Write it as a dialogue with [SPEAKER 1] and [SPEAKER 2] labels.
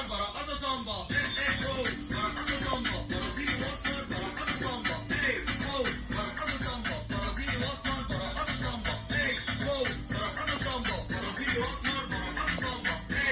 [SPEAKER 1] البراءة